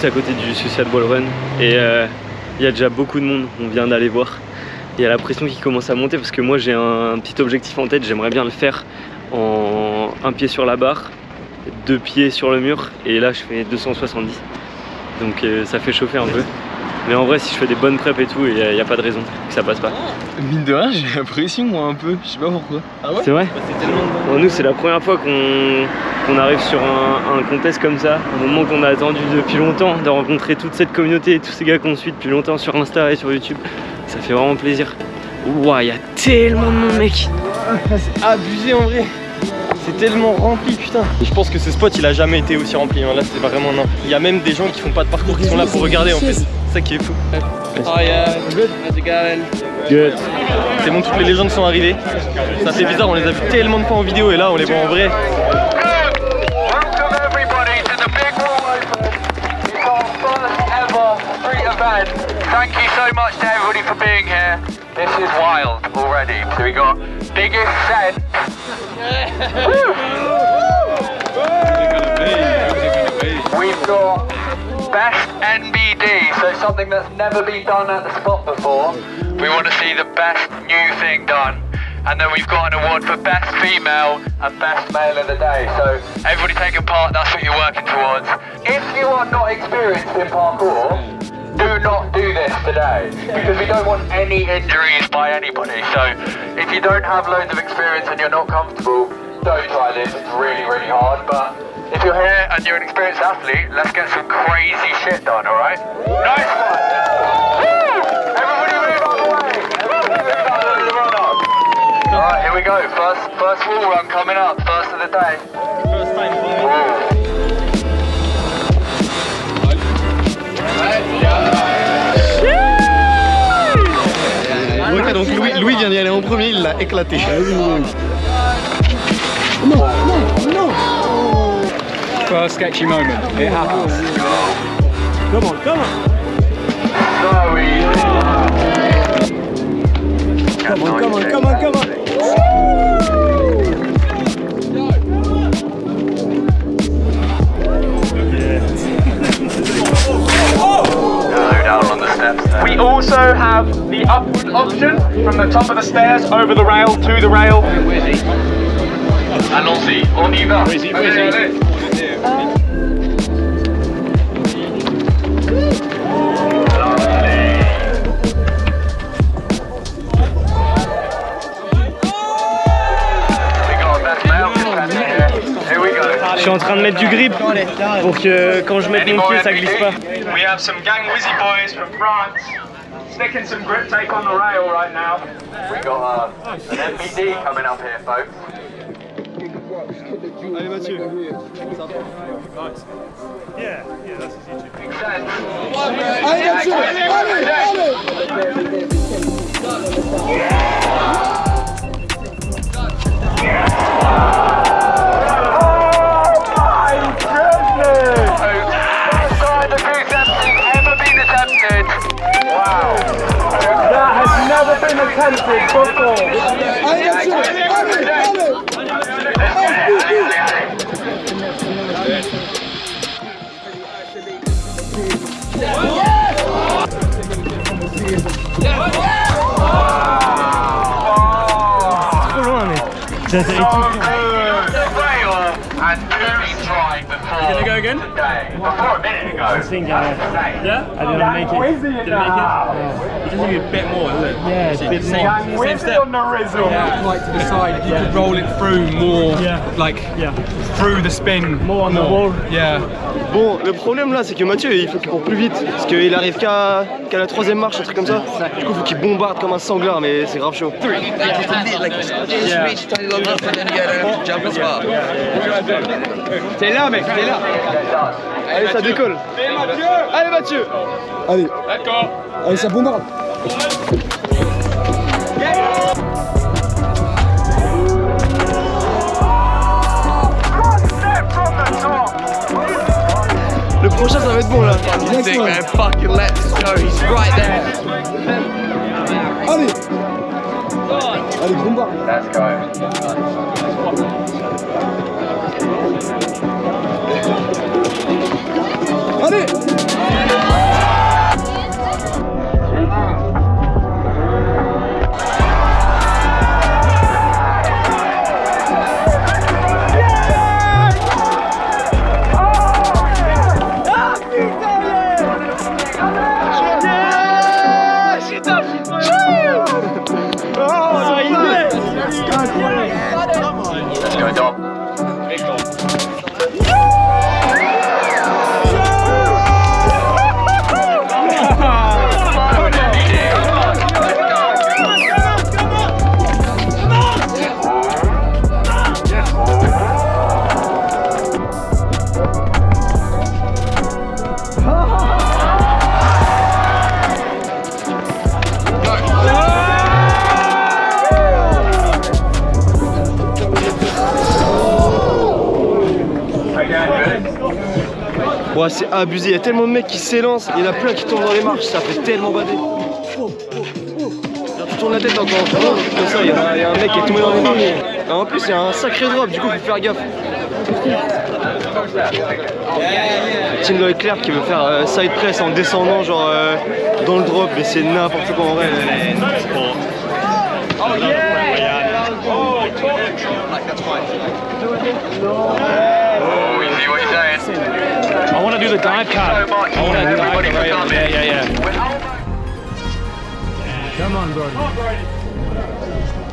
À côté du Suicide Ball Run et euh, il y a déjà beaucoup de monde, on vient d'aller voir. Il y a la pression qui commence à monter parce que moi j'ai un, petit objectif en tête, j'aimerais bien le faire en un pied sur la barre, deux pieds sur le mur et là je fais 270. Donc euh, ça fait chauffer un peu. Mais en vrai, si je fais des bonnes preps et tout, il n'y a, pas de raison que ça passe pas. Mine de rien, j'ai l'impression, moi, un peu. Je sais pas pourquoi. Ah ouais C'est vrai bah, Nous, c'est la première fois qu'on arrive sur un, contest comme ça. Un moment qu'on a attendu depuis longtemps, de rencontrer toute cette communauté et tous ces gars qu'on suit depuis longtemps sur Insta et sur YouTube. Ça fait vraiment plaisir. Ouah, il y a tellement de monde, mec C'est abusé en vrai c'est tellement rempli putain Je pense que ce spot il a jamais été aussi rempli hein. Là c'est vraiment non Il y a même des gens qui font pas de parcours qui sont là pour regarder en fait ça qui est fou Oh yeah, good, how's it going? Good. C'est bon toutes les légendes sont arrivées. Ça fait bizarre on les a vu tellement de fois en vidéo et là on les voit en vrai. Thank you so much to everybody for being here. This is wild already. So we got biggest scent We've got best so something that's never been done at the spot before. We want to see the best new thing done. And then we've got an award for best female and best male of the day. So everybody taking part, that's what you're working towards. If you are not experienced in parkour, do not do this today because we don't want any injuries by anybody. So if you don't have loads of experience and you're not comfortable, don't try this. It's really, really hard. But if you're here and you're an experienced athlete, let's get some crazy shit done, all right? Nice one. Everybody move out the way? All right, here we go. First, first wall run coming up. First of the day. First time. Ok, donc Louis, Louis vient d'y aller en premier, il l'a éclaté. Non, non, non First sketchy moment, it happens. Come on, come on Come on, come on, come on, come on We also have the upward option from the top of the stairs over the rail to the rail. Allons-y, on y va. Allez, allez. Je suis en train de mettre du grip pour que quand je mette mon pied ça glisse pas. We have some gang Wizzy boys from France sticking some grip tape on the rail right now. We got uh, an MPD coming up here, folks. Allez Mathieu Yeah, yeah, that's his YouTube. Allez Mathieu Allez, allez attempted before. Trop Morgan. I was thinking, uh, yeah? I didn't make it? Didn't make it? Yeah. It just need a bit more, doesn't it? Yeah, it's a bit same, more. Same step. on the rizzle. Yeah. Like to the side, if you could roll it through more, Yeah. like Yeah. through the spin. More on the wall. Yeah. Bon, le problème là, c'est que Mathieu, il faut qu'il court plus vite. Parce qu'il arrive qu'à la troisième marche, un truc comme ça. Du coup, il faut qu'il bombarde comme un sanglard, mais c'est grave chaud. T'es là, mec, t'es là. Allez, ça décolle. Allez, Mathieu Allez D'accord. Allez, ça bombarde Le prochain, ça va être bon là. Fucking let's go, he's right there. Allez Allez, bombarde Let's go. Allez Let's C'est abusé. Il y a tellement de mecs qui s'élancent. Il y en a plein qui tombent dans les marches. Ça fait tellement bader. Tu tournes la tête encore. Comme ça, il y, en a- il y a un mec qui est tombé dans les marches. Et en plus, il y a un sacré drop. Du coup, faut faire gaffe. Tim Leclerc qui veut faire euh, side press en descendant, genre euh, dans le drop. Mais c'est n'importe quoi en vrai. Oh, we see what you're saying. I want to do the dive So cut. much I want to to do the everybody for dive coming. Yeah, yeah, yeah. We're almost-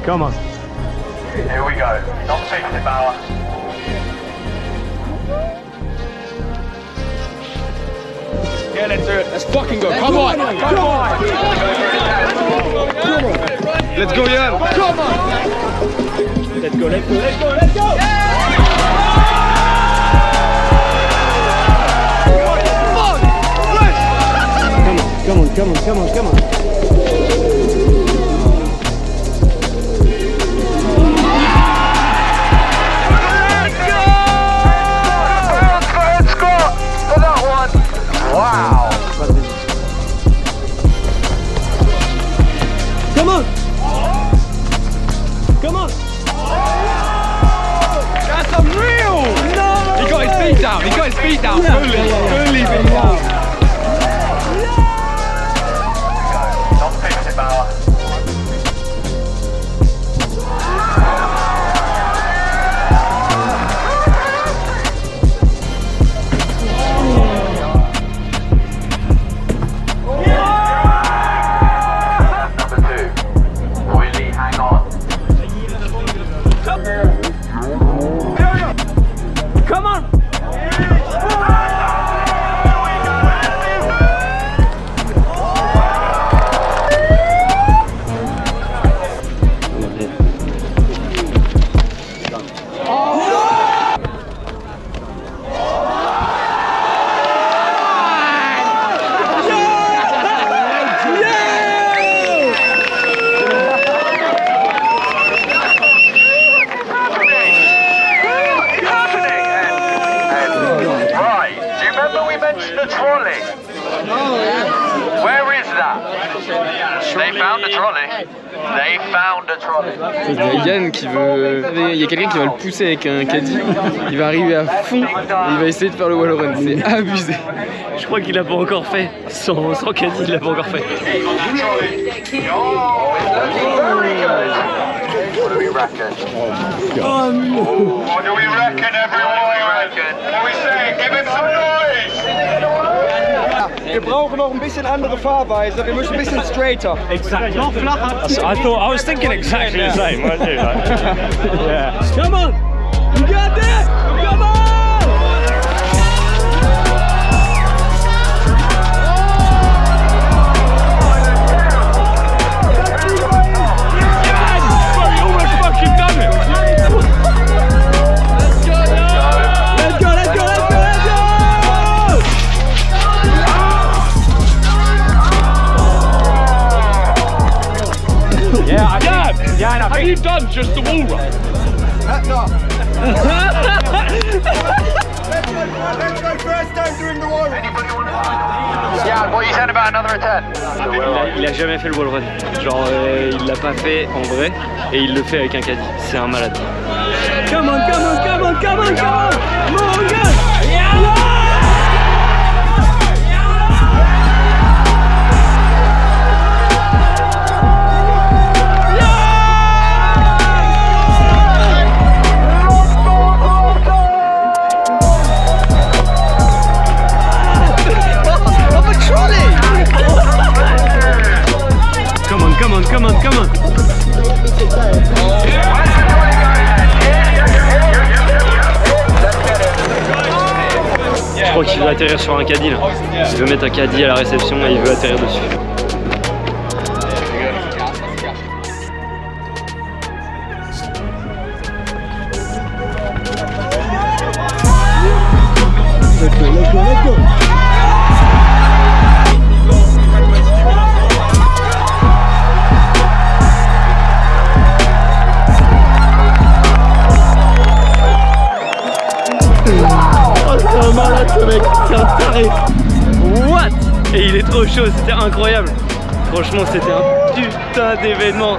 Come on. Here we go. Not 50 power. Yeah, let's do it. Let's fucking go. Come on. Come on. Let's go, Yann! Let's go, let's go, let's go, let's go. Come on, come on, come on, come on. Y a quelqu'un qui va le pousser avec un caddie. Il va arriver à fond et il va essayer de faire le wall run. C'est abusé. Je crois qu'il l'a pas encore fait. Sans, sans caddie, il l'a pas encore fait. Oh, it's looking very good. What do we reckon? What do we reckon, everyone? What do we reckon? What do we say? Give him some noise! Wir brauchen noch ein bisschen andere Fahrweise. Wir müssen ein bisschen straighter. Exactly. Not flat. I thought I was thinking exactly the same. weren't you? Like, yeah. Come on You got this Il a, il a jamais fait le wall run. Genre, euh, il l'a pas fait en vrai et il le fait avec un caddie. C'est un malade. Come on, come on, come on, come on, come on Morgan Je crois qu'il veut atterrir sur un caddie là. Il veut mettre un caddie à la réception et il veut atterrir dessus. C'était incroyable. Franchement, c'était un putain d'événement.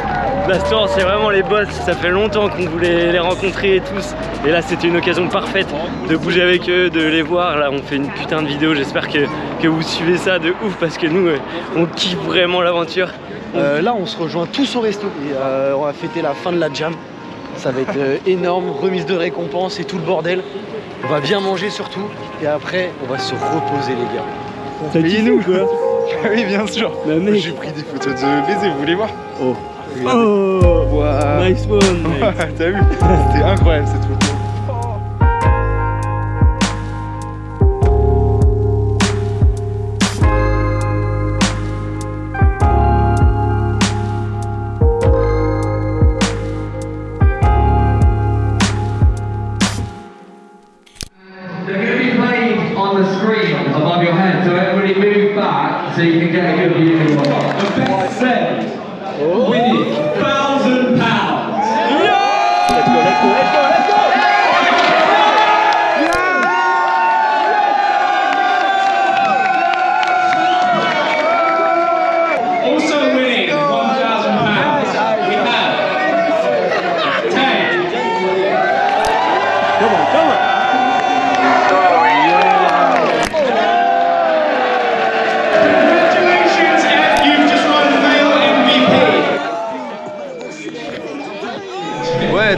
La store, c'est vraiment les boss. Ça fait longtemps qu'on voulait les rencontrer tous. Et là, c'était une occasion parfaite de bouger avec eux, de les voir. Là, on fait une putain de vidéo. J'espère que, que vous suivez ça de ouf parce que nous, euh, on kiffe vraiment l'aventure. Euh, là, on se rejoint tous au resto et euh, on va fêter la fin de la jam. Ça va être euh, énorme, remise de récompense et tout le bordel. On va bien manger surtout et après, on va se reposer, les gars. T'as kiffé nous quoi Oui, bien sûr. J'ai pris des photos de baiser, vous voulez voir Oh. Regardez. Oh Waouh. Nice one. T'as vu? C'était incroyable cette photo.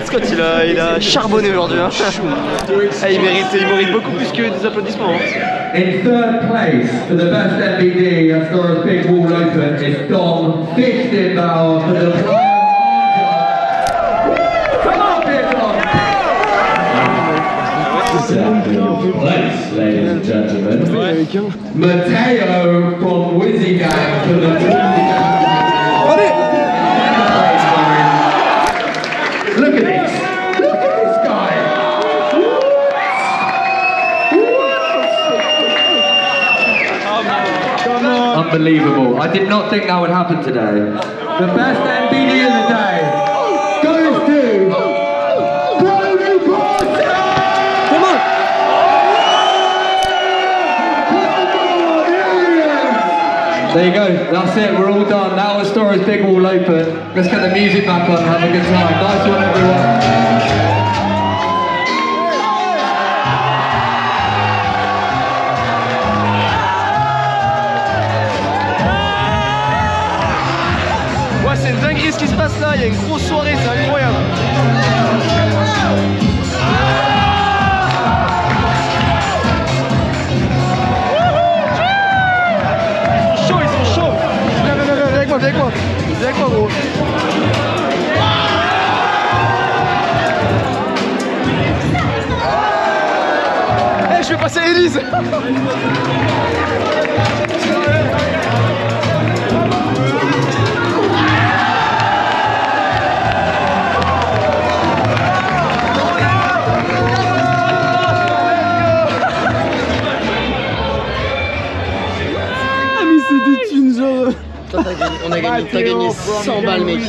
Scott il a, il a charbonné aujourd'hui. Hein. Ah, il, mérite, il mérite beaucoup plus que des applaudissements. hein. In third place for the best MBD as far as Big Wall Open is Dom Fichtenbauer for the Come on, Big Dom! Second place, ladies and gentlemen. Matteo from for the Unbelievable. I did not think that would happen today. The best MBD of the day goes to Brody Porter! Come on There you go. That's it. We're all done. Now the store is big all open. Let's get the music back on have a good time. Nice one, everyone. Il y a une grosse soirée, c'est incroyable. Ils sont chauds, ils sont chauds. Viens, viens, viens, viens avec moi, viens avec moi. Viens avec moi, gros. Eh, je vais passer Elise t'as gagné 100 balles, mec.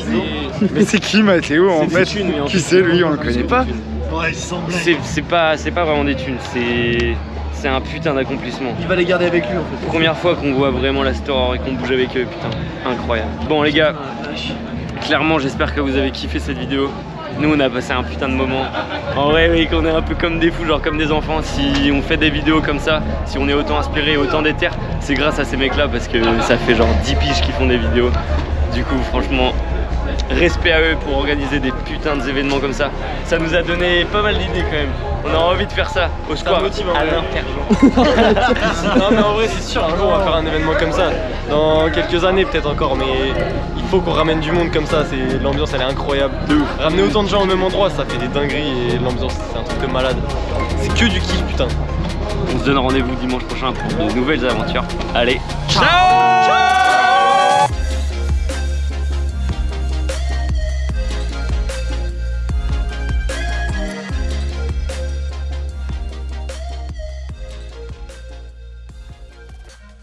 Mais c'est qui Mathéo en C'est fait thunes, en Qui c'est lui On le connaît pas. Ouais, 100 C'est c'est pas, c'est pas vraiment des thunes, c'est c'est un putain d'accomplissement. Il va les garder avec lui en fait. Première fois qu'on voit vraiment la store et qu'on bouge avec eux, putain, incroyable. Bon les gars, clairement j'espère que vous avez kiffé cette vidéo. Nous on a passé un putain de moment. En vrai oui qu'on est un peu comme des fous, genre comme des enfants. Si on fait des vidéos comme ça, si on est autant inspiré, autant déter, c'est grâce à ces mecs là parce que ça fait genre 10 piges qui font des vidéos. Du coup franchement respect à eux pour organiser des putains d'événements comme ça. Ça nous a donné pas mal d'idées quand même. On a envie de faire ça au square. motive, à. Non mais en vrai c'est sûr, un jour on va faire un événement comme ça. Dans quelques années peut-être encore, mais il faut qu'on ramène du monde comme ça, c'est l'ambiance elle est incroyable. De ouf. Ramener autant de gens au même endroit, ça fait des dingueries et l'ambiance c'est un truc de malade. C'est que du kiff putain. On se donne rendez-vous dimanche prochain pour de nouvelles aventures. Allez, Ciao